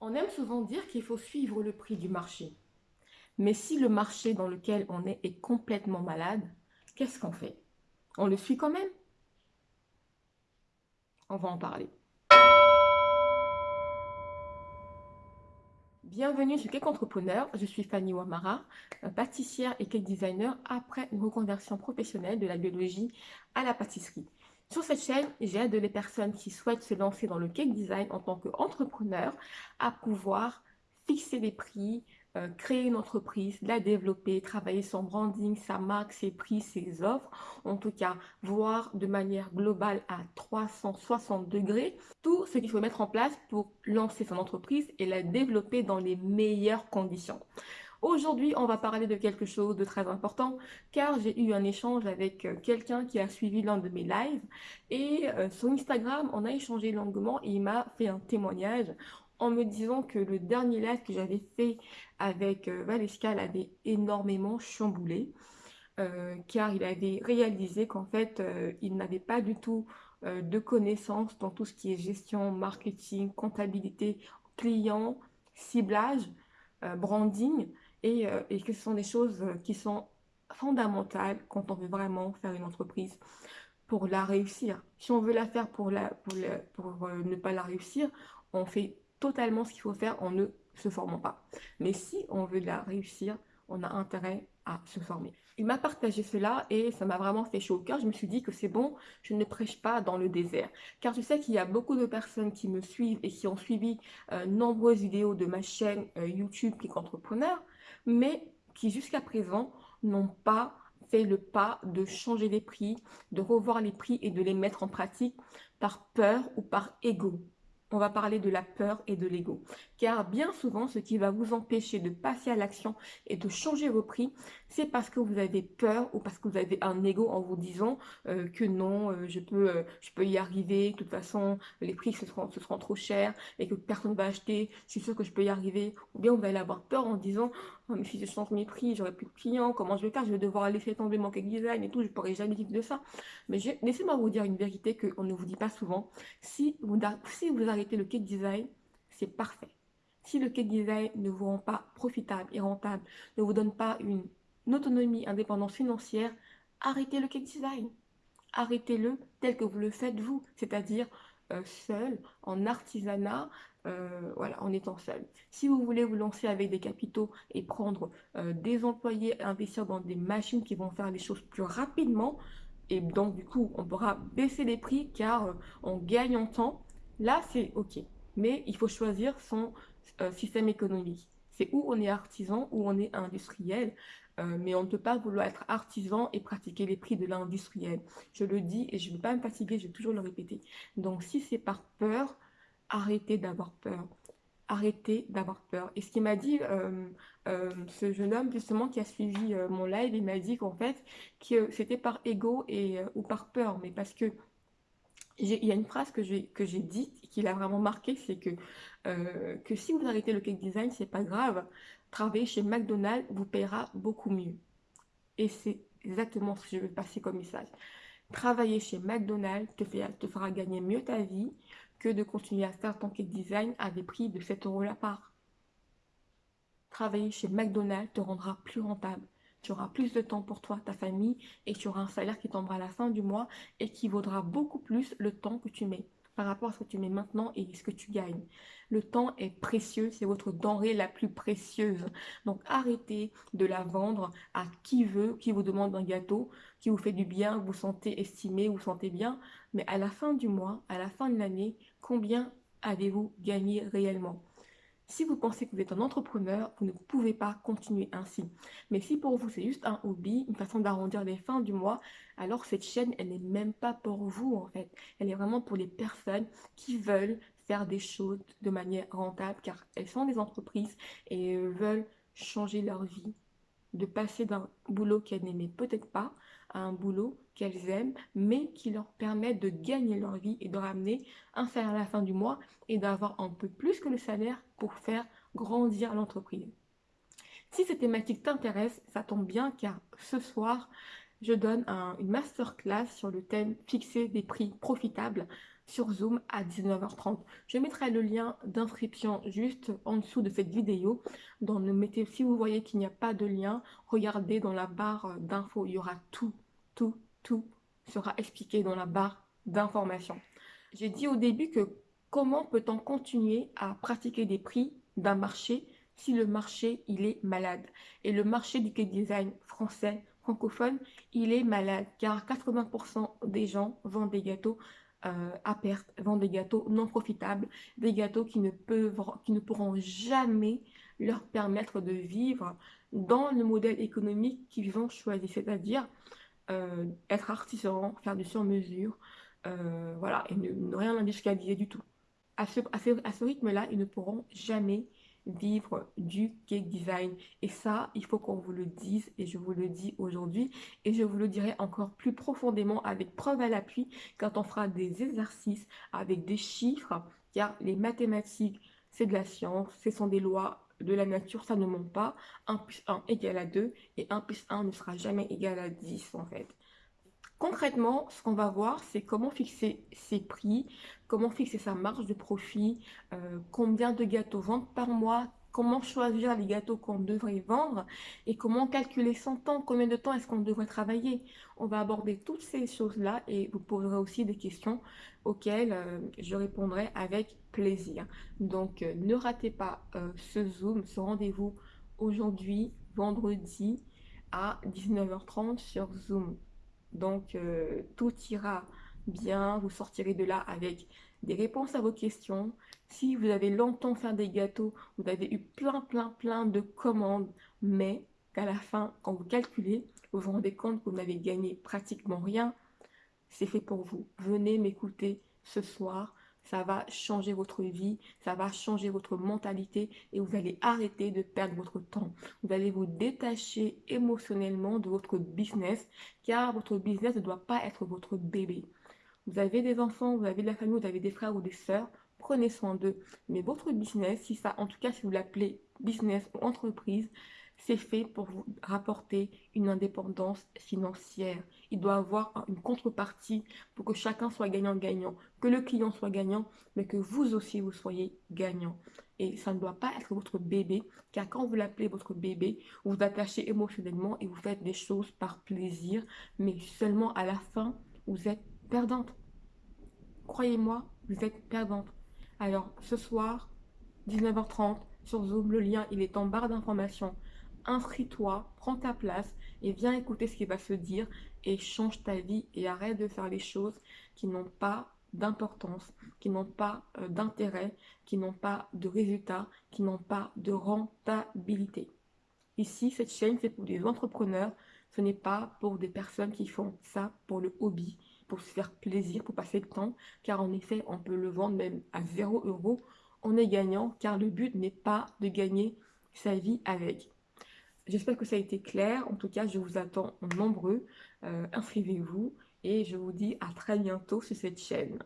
On aime souvent dire qu'il faut suivre le prix du marché. Mais si le marché dans lequel on est est complètement malade, qu'est-ce qu'on fait? On le suit quand même? On va en parler. Bienvenue sur Cake Entrepreneur, je suis Fanny Wamara, pâtissière et cake designer après une reconversion professionnelle de la biologie à la pâtisserie. Sur cette chaîne, j'aide les personnes qui souhaitent se lancer dans le cake design en tant qu'entrepreneur à pouvoir fixer des prix, euh, créer une entreprise, la développer, travailler son branding, sa marque, ses prix, ses offres, en tout cas voir de manière globale à 360 degrés tout ce qu'il faut mettre en place pour lancer son entreprise et la développer dans les meilleures conditions. Aujourd'hui, on va parler de quelque chose de très important car j'ai eu un échange avec euh, quelqu'un qui a suivi l'un de mes lives et euh, sur Instagram, on a échangé longuement et il m'a fait un témoignage en me disant que le dernier live que j'avais fait avec euh, Valesca l'avait énormément chamboulé car il avait réalisé qu'en fait, il n'avait pas du tout de connaissances dans tout ce qui est gestion, marketing, comptabilité, client, ciblage, branding euh, et, que ce sont des choses euh, qui sont fondamentales quand on veut vraiment faire une entreprise pour la réussir. Si on veut la faire pour, la, pour, euh, ne pas la réussir, on fait totalement ce qu'il faut faire en ne se formant pas. Mais si on veut la réussir, on a intérêt à se former. Il m'a partagé cela et ça m'a vraiment fait chaud au cœur. Je me suis dit que c'est bon, je ne prêche pas dans le désert. Car je sais qu'il y a beaucoup de personnes qui me suivent et qui ont suivi nombreuses vidéos de ma chaîne YouTube Click Entrepreneur mais qui jusqu'à présent n'ont pas fait le pas de changer les prix, de revoir les prix et de les mettre en pratique par peur ou par ego on va parler de la peur et de l'ego. Car bien souvent, ce qui va vous empêcher de passer à l'action et de changer vos prix, c'est parce que vous avez peur ou parce que vous avez un ego en vous disant euh, que non, euh, je, peux, euh, je peux y arriver, de toute façon, les prix ce seront, trop chers et que personne ne va acheter, je suis sûre que je peux y arriver. Ou bien vous allez avoir peur en disant, oh, mais si je change mes prix, j'aurai plus de clients, comment je vais faire, je vais devoir laisser tomber mon cake design et tout, je pourrai jamais vivre de ça. Mais laissez-moi vous dire une vérité qu'on ne vous dit pas souvent. Si vous, si vous le cake design, c'est parfait. Si le cake design ne vous rend pas profitable et rentable, ne vous donne pas une, autonomie, indépendance financière, arrêtez le cake design. Arrêtez-le tel que vous le faites vous, c'est-à-dire euh, seul, en artisanat, euh, voilà, en étant seul. Si vous voulez vous lancer avec des capitaux et prendre euh, des employés, investir dans des machines qui vont faire les choses plus rapidement, et donc du coup, on pourra baisser les prix car on gagne en temps Là, c'est OK. Mais il faut choisir son euh, système économique. C'est où on est artisan, où on est industriel. Euh, mais on ne peut pas vouloir être artisan et pratiquer les prix de l'industriel. Je le dis et je ne veux pas me fatiguer, je vais toujours le répéter. Donc, si c'est par peur, arrêtez d'avoir peur. Arrêtez d'avoir peur. Et ce qu'il m'a dit, euh, ce jeune homme justement qui a suivi mon live, il m'a dit qu'en fait, que c'était par ego et, ou par peur, mais parce que il y a une phrase que j'ai dite qui l'a vraiment marqué, c'est que, euh, que si vous arrêtez le cake design, c'est pas grave. Travailler chez McDonald's vous paiera beaucoup mieux. Et c'est exactement ce que je veux passer comme message. Travailler chez McDonald's te, te fera gagner mieux ta vie que de continuer à faire ton cake design à des prix de 7 euros la part. Travailler chez McDonald's te rendra plus rentable tu auras plus de temps pour toi, ta famille, et tu auras un salaire qui tombera à la fin du mois et qui vaudra beaucoup plus le temps que tu mets par rapport à ce que tu mets maintenant et ce que tu gagnes. Le temps est précieux, c'est votre denrée la plus précieuse. Donc arrêtez de la vendre à qui veut, qui vous demande un gâteau, qui vous fait du bien, vous sentez estimé, vous sentez bien. Mais à la fin du mois, à la fin de l'année, combien avez-vous gagné réellement? Si vous pensez que vous êtes un entrepreneur, vous ne pouvez pas continuer ainsi. Mais si pour vous c'est juste un hobby, une façon d'arrondir les fins du mois, alors cette chaîne, elle n'est même pas pour vous en fait. Elle est vraiment pour les personnes qui veulent faire des choses de manière rentable car elles sont des entreprises et veulent changer leur vie, de passer d'un boulot qu'elles n'aimaient peut-être pas à un boulot qu'elles aiment, mais qui leur permet de gagner leur vie et de ramener un salaire à la fin du mois et d'avoir un peu plus que le salaire pour faire grandir l'entreprise. Si cette thématique t'intéresse, ça tombe bien car ce soir, je donne une masterclass sur le thème fixer des prix profitables sur Zoom à 19h30. Je mettrai le lien d'inscription juste en dessous de cette vidéo. Dans mettez, si vous voyez qu'il n'y a pas de lien, regardez dans la barre d'infos, il y aura tout, tout, tout sera expliqué dans la barre d'information. J'ai dit au début que comment peut-on continuer à pratiquer des prix d'un marché si le marché il est malade? Et le marché du cake design français francophone, il est malade car 80% des gens vendent des gâteaux euh, à perte, vendent des gâteaux non profitables, des gâteaux qui ne, qui ne pourront jamais leur permettre de vivre dans le modèle économique qu'ils ont choisi, c'est-à-dire euh, être artisan, faire du sur-mesure, euh, voilà, et ne, rien industrialiser du tout. À ce, à ce rythme-là, ils ne pourront jamais vivre du cake design. Et ça, il faut qu'on vous le dise et je vous le dis aujourd'hui et je vous le dirai encore plus profondément avec preuve à l'appui quand on fera des exercices avec des chiffres car les mathématiques, c'est de la science, ce sont des lois de la nature, ça ne monte pas. 1 plus 1 égale à 2 et 1 plus 1 ne sera jamais égal à 10 en fait. Concrètement, ce qu'on va voir, c'est comment fixer ses prix, comment fixer sa marge de profit, euh, combien de gâteaux vendre par mois, comment choisir les gâteaux qu'on devrait vendre et comment calculer son temps, combien de temps est-ce qu'on devrait travailler? On va aborder toutes ces choses-là et vous poserez aussi des questions auxquelles euh, je répondrai avec plaisir. Donc, euh, ne ratez pas ce Zoom, ce rendez-vous aujourd'hui, vendredi à 19h30 sur Zoom. Donc, euh, tout ira bien. Vous sortirez de là avec des réponses à vos questions. Si vous avez longtemps fait des gâteaux, vous avez eu plein, plein, plein de commandes, mais qu'à la fin, quand vous calculez, vous vous rendez compte que vous n'avez gagné pratiquement rien, c'est fait pour vous. Venez m'écouter ce soir ça va changer votre vie, ça va changer votre mentalité et vous allez arrêter de perdre votre temps. Vous allez vous détacher émotionnellement de votre business car votre business ne doit pas être votre bébé. Vous avez des enfants, vous avez de la famille, vous avez des frères ou des sœurs, prenez soin d'eux. Mais votre business, si ça, en tout cas si vous l'appelez business ou entreprise, c'est fait pour vous rapporter une indépendance financière. Il doit avoir une contrepartie pour que chacun soit gagnant-gagnant, que le client soit gagnant, mais que vous aussi vous soyez gagnant. Et ça ne doit pas être votre bébé, car quand vous l'appelez votre bébé, vous vous attachez émotionnellement et vous faites des choses par plaisir, mais seulement à la fin, vous êtes perdante. Croyez-moi, vous êtes perdante. Alors, ce soir, 19h30, sur Zoom, le lien, il est en barre d'information inscris-toi, prends ta place et viens écouter ce qui va se dire et change ta vie et arrête de faire les choses qui n'ont pas d'importance, qui n'ont pas euh, d'intérêt, qui n'ont pas de résultats, qui n'ont pas de rentabilité. Ici, cette chaîne, c'est pour des entrepreneurs, ce n'est pas pour des personnes qui font ça pour le hobby, pour se faire plaisir, pour passer le temps, car en effet, on peut le vendre même à 0 euros. On est gagnant, car le but n'est pas de gagner sa vie avec. J'espère que ça a été clair. En tout cas, je vous attends nombreux. Euh, inscrivez-vous et je vous dis à très bientôt sur cette chaîne.